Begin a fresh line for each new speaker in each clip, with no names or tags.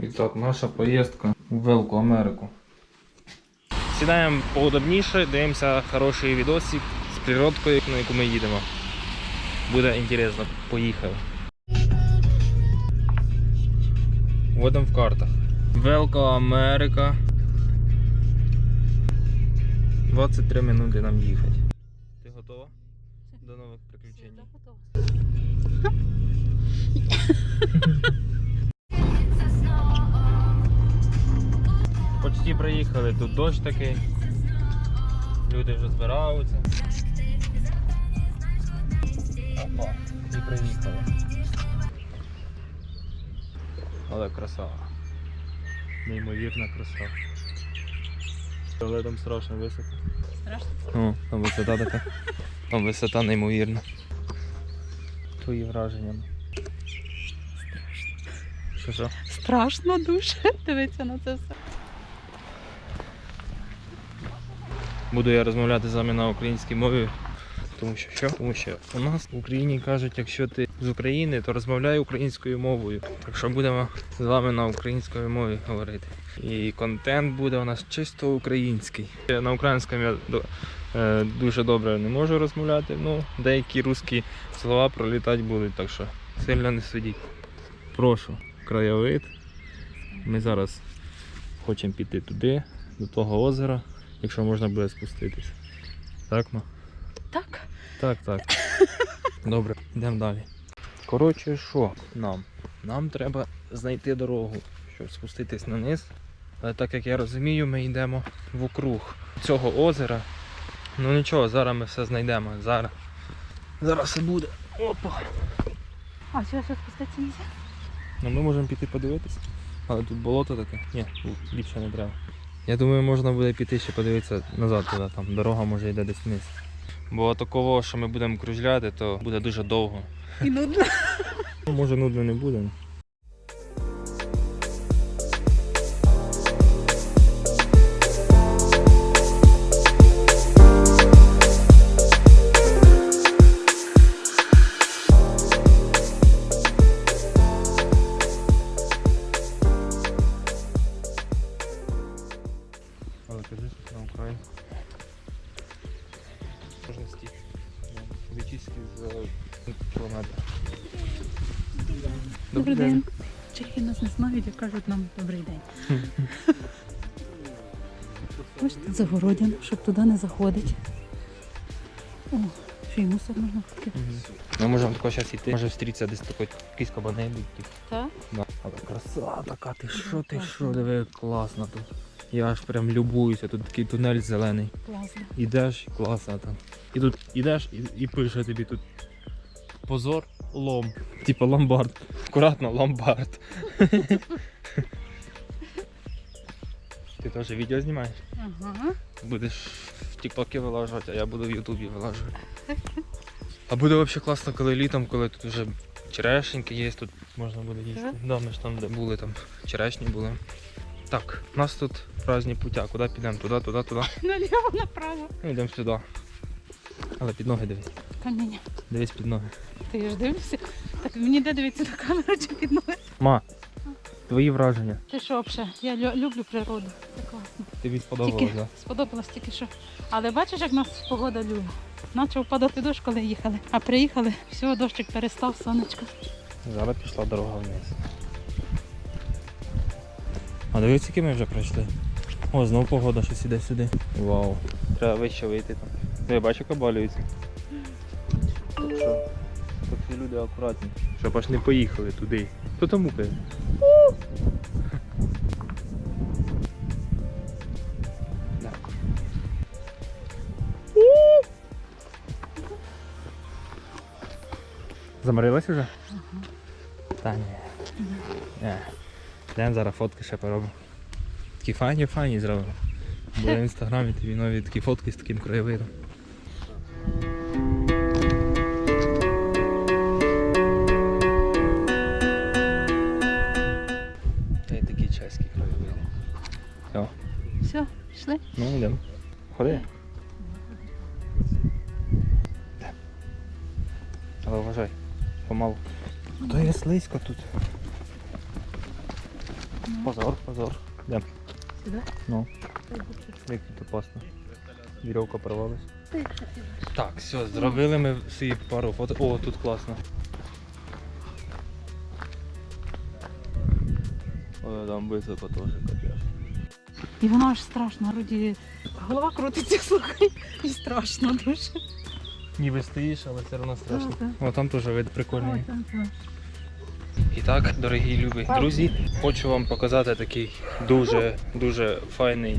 І так, наша поїздка у Велику Америку. Сідаємо поудобніше, дивимося хороший відосик з природкою, на яку ми їдемо. Буде інтересно, поїхали. Вводимо в картах. Велика Америка. 23 минути нам їхати. Ти готова? До нових приключень. Почти приїхали, тут дощ такий. Люди вже збираються. Опа, і приїхали. Але красава. Неймовірна краса. Але там страшно високо.
Страшно?
О, там висота така. Там висота неймовірна. Твої враження. Що що?
Страшно дуже дивитися на це все.
Буду я розмовляти з вами на українській мові. Тому що що? Тому що у нас в Україні кажуть, якщо ти з України, то розмовляй українською мовою. Так що будемо з вами на українській мові говорити. І контент буде у нас чисто український. На українському я е, дуже добре не можу розмовляти, ну деякі русські слова пролітати будуть, так що сильно не судіть. Прошу, краєвид. Ми зараз хочемо піти туди, до того озера, якщо можна буде спуститися. Так, ма?
Так.
Так, так. Добре, йдемо далі. Коротше, що нам? Нам треба знайти дорогу, щоб спуститись на низ. Але так як я розумію, ми йдемо вокруг цього озера. Ну нічого, зараз ми все знайдемо. Зараз. Зараз все буде. Опа.
А, сюди що спуститися нельзя?
Ну ми можемо піти подивитися. Але тут болото таке. Ні, більше не треба. Я думаю, можна буде піти ще подивитися назад туди, там дорога може йде десь вниз. Бо такого, що ми будемо кружляти, то буде дуже довго.
І нудно.
Ну, може нудно не буде. Стільки. Вичистки за кілометр.
Добрий день. Чехи нас не знають і кажуть нам добрий день. Ось тут загородяно, щоб туди не заходить. О, ще й мусор можна купити.
Ми можемо тако зараз йти. Може встрітися десь такий якийсь кабанебі.
Так?
Да. Але краса така, ти що, ти що, диви, класно тут. Я аж прям любуюся, тут такий тунель зелений.
Класно.
Ідеш, класно там. І тут ідеш і, і пише тобі тут позор лом. Типа ломбард. Акуратно, ломбард. Ти теж відео знімаєш?
Ага.
Будеш в Тіктокі вилажувати, а я буду в Ютубі вилажувати. А буде взагалі класно, коли літом, коли тут вже черешеньки є, тут можна буде їсти. Да, ми ж там, де були, там черешні були. Так, у нас тут різні путя. Куди підемо? Туди, туди, туди.
Наліво направо.
Ну, йдемо сюди. Але під ноги дивись.
Каміння.
Дивись під ноги.
Ти ж дивишся? Так мені де дивитися на камеру чи під ноги?
Ма, твої враження.
Ти що взагалі? Я лю- люблю природу. Це класно.
Тобі сподобалось,
Тільки
так?
сподобалось тільки що. Але бачиш, як нас погода любить. Почав падати дощ, коли їхали. А приїхали, все, дощик перестав, сонечко.
Зараз пішла дорога вниз. А дивись, які ми вже пройшли. О, знову погода щось іде сюди. Вау. Треба вище вийти там. Я бачу, як обвалюється. Так що, такі люди акуратні. Щоб аж не поїхали туди. Хто там мукає? Да. Заморилась уже? Та ні. Йдемо зараз фотки ще поробимо. Такі файні файні зробимо. Буде в інстаграмі тобі нові такі фотки з таким краєвидом. Та й такі чеські краєвиди. Все,
Все, пішли.
ну йдемо. Ходи. Але вважай, помалу. То є слизько тут. Позор, позор. Йдемо.
Сюди?
Ну, як тут опасно. Вірьовка порвалась. Так, все, зробили ми всі пару фото. О, тут класно. О, там високо теж капець.
І воно аж страшно, вроді голова крутиться, слухай, і страшно дуже.
Ніби стоїш, але все одно страшно. О, там теж вид прикольний.
Ой, там, там.
І так, дорогі любі друзі, хочу вам показати такий дуже дуже файний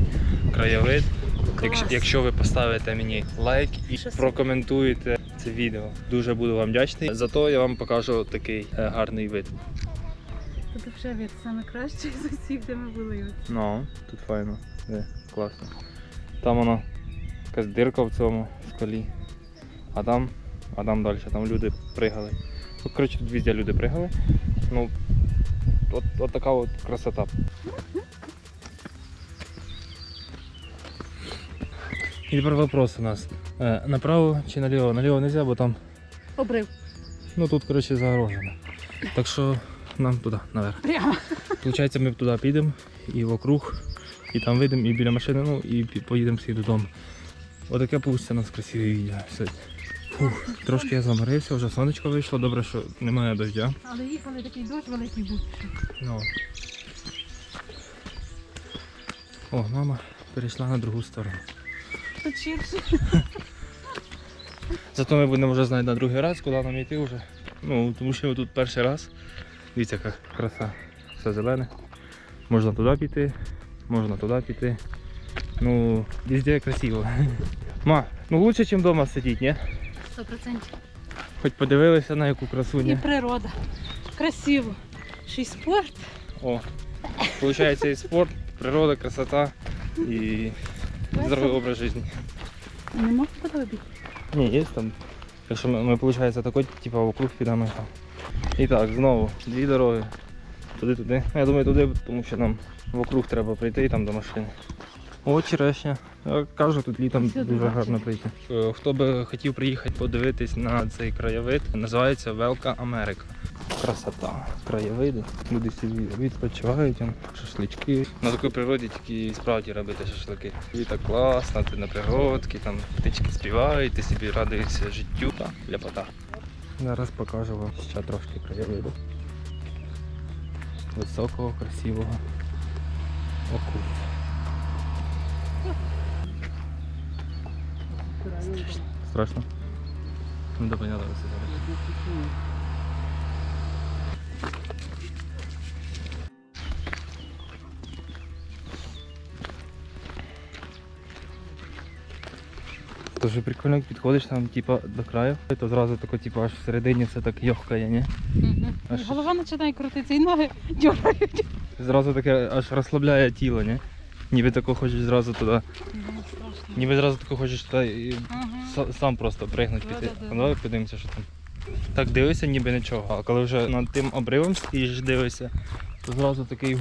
краєвид. Якщо, якщо ви поставите мені лайк і прокоментуєте це відео, дуже буду вам вдячний. Зато я вам покажу такий е, гарний вид.
Тут вже від саме краще з усіх, де ми були.
Ну, тут файно, де, класно. Там воно якась дирка в цьому скалі. А там, а там далі, там люди пригали. Коротше, тут везде люди пригали. Ну, от, от така от красота. І тепер вопрос у нас. Е, направо чи наліво? Наліво не можна, бо там,
Обрив.
ну тут, коротше, загорожено. Так що нам туди, наверх.
Прямо.
Получається, ми туди підемо і вокруг, і там вийдемо, і біля машини, ну і пі- поїдемо всі додому. Отаке вийде у нас красиве відео сьогодні. Фух, трошки я заморився, вже сонечко вийшло, добре, що немає дождя.
Але їхали такий дощ великий був.
Ну. О, мама перейшла на другу сторону.
Тут ширше.
Зато ми будемо вже знати на другий раз, куди нам йти вже. Ну, тому що ми тут перший раз. Дивіться, яка краса. Все зелене. Можна туди піти, можна туди піти. Ну, везде красиво. Ма, ну лучше, ніж вдома сидіти, ні?
Сто процентів.
Хоч подивилися на яку красу,
І природа. Красиво. Ще й спорт.
О, виходить і спорт, природа, красота і здоровий образ життя.
Нема подобі.
Ні, є там. Якщо ми, ми виходить, такой, типа вокруг підемо і так, знову дві дороги. Туди-туди. Я думаю, туди, тому що нам вокруг треба прийти і там до машини. О, черешня. Я кажу, тут літом дуже
бачу.
гарно прийти. Е, Хто би хотів приїхати подивитись на цей краєвид, називається Велка Америка. Красота, краєвиди. Люди собі відпочивають, шашлички. На такій природі тільки справді робити шашлики. І так класно, ти на пригодки, там птички співають, ти собі радуєшся життю. Так, ляпота. Зараз покажу вам ще трошки краєвиду. Високого, красивого округу. Страшно? Ну да понятно. Дуже прикольно, як підходиш там, типа, до краю, то зразу тако, типа, аж всередині все так йохкає, ні? А що
Голова починає крутитися і ноги дергають.
Зразу таке аж розслабляє тіло, ні? Ніби тако хочеш зразу туди.
страшно.
Ніби зразу тако хочеш туди і
Ага.
са- сам просто пригнути піти.
Да-да-да.
Ну, давай подивимося, що там. Так дивишся, ніби нічого. А коли вже над тим обривом стоїш, дивишся, то зразу такий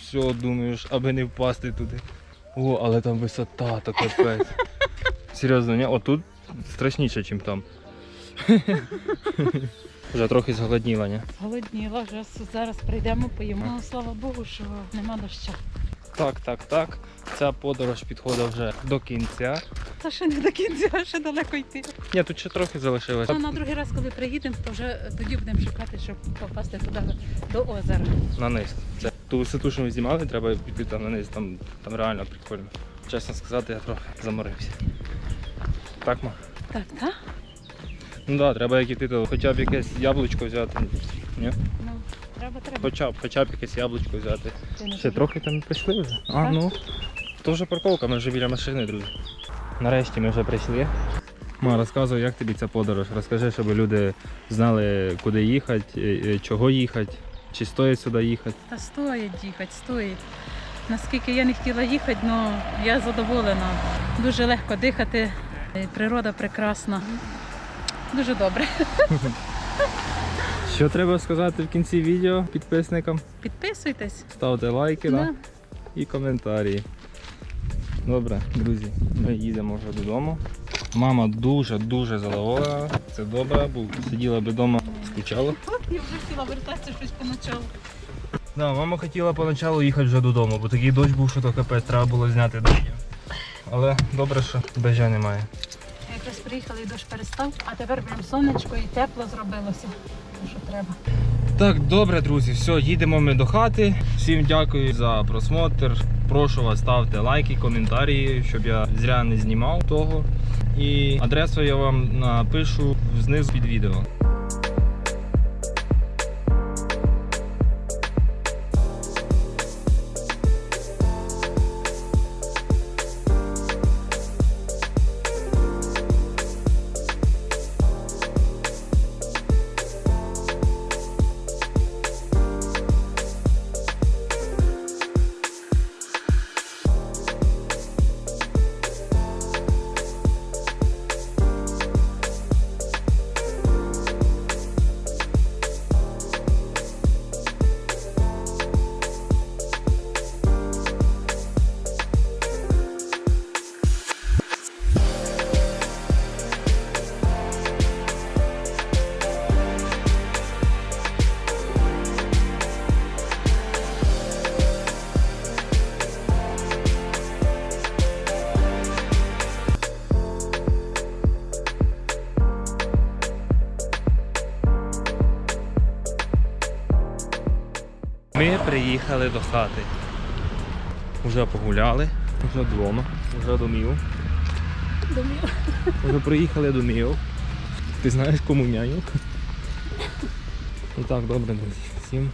все думаєш, аби не впасти туди. О, але там висота, то капець. Серйозно, ні? Отут страшніше, ніж там. Вже трохи зголодніла, ні?
Голодніла, вже зараз прийдемо, поїмо. Ну, слава Богу, що нема дощу.
Так, так, так. Ця подорож підходить вже до кінця.
Це ще не до кінця, ще далеко йти.
Ні, тут ще трохи залишилось.
Ну, на другий раз, коли приїдемо, то вже тоді будемо шукати, щоб попасти туди до озера.
На низ. Це ту висоту, що ми знімали, треба піти там на низ, там, там реально прикольно. Чесно сказати, я трохи заморився. Так, ма?
Так, так?
Ну так, да, треба як іти, то хоча б якесь яблучко взяти. Ні?
Треба, треба.
Хоча б, хоча б якесь яблучко взяти.
Ти
Ще трохи там прийшли вже. А, ну. То вже парковка, ми вже біля машини, друзі. Нарешті ми вже прийшли. Ма, розказуй, як тобі ця подорож. Розкажи, щоб люди знали, куди їхати, е, е, чого їхати, чи стоїть сюди їхати.
Та стоїть їхати, стоїть. Наскільки я не хотіла їхати, але я задоволена. Дуже легко дихати, е, природа прекрасна. Дуже добре.
Що треба сказати в кінці відео підписникам?
Підписуйтесь.
Ставте лайки да? І коментарі. Добре, друзі, ми їдемо вже додому. Мама дуже-дуже задоволена. Це добре, бо сиділа б вдома, скучала.
Я вже хотіла вертатися щось поначалу.
Да, мама хотіла поначалу їхати вже додому, бо такий дощ був, що то капець, треба було зняти дощ. Але добре, що дождя немає.
Якраз приїхали і дощ перестав, а тепер прям сонечко і тепло зробилося. Що треба.
Так, добре, друзі, все, їдемо ми до хати. Всім дякую за просмотр. Прошу вас, ставте лайки, коментарі, щоб я зря не знімав того. І адресу я вам напишу знизу під відео. Ми приїхали до хати. Уже погуляли, вже вдома, вже домів.
Домів.
Вже приїхали домів. Ти знаєш кому няню? І так, добре, друзі. Всім.